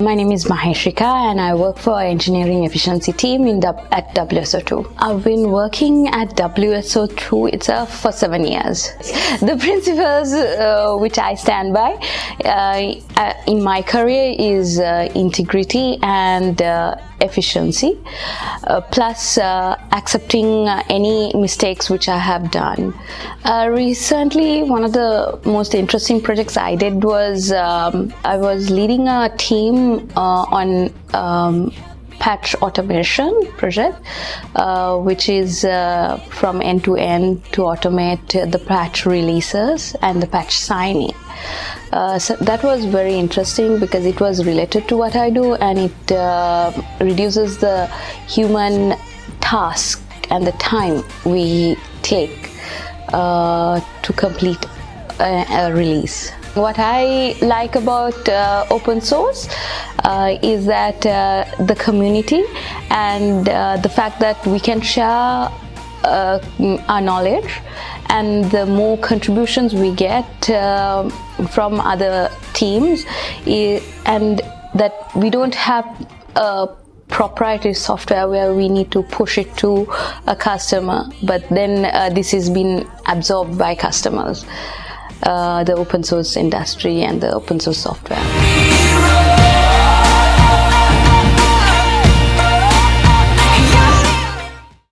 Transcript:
My name is Maheshika and I work for engineering efficiency team in at WSO2. I've been working at WSO2 itself for seven years. The principles uh, which I stand by in my career is uh, integrity and uh, efficiency uh, plus uh, accepting uh, any mistakes which I have done. Uh, recently one of the most interesting projects I did was um, I was leading a team uh, on um, patch automation project uh, which is uh, from end to end to automate the patch releases and the patch signing uh, so that was very interesting because it was related to what I do and it uh, reduces the human task and the time we take uh, to complete a, a, release. What I like about uh, open source uh, is that the community and the fact that we can share our knowledge and the more contributions we get uh, from other teams and that we don't have a proprietary software where we need to push it to a customer but then uh, this has been absorbed by customers uh, the open source industry and the open source software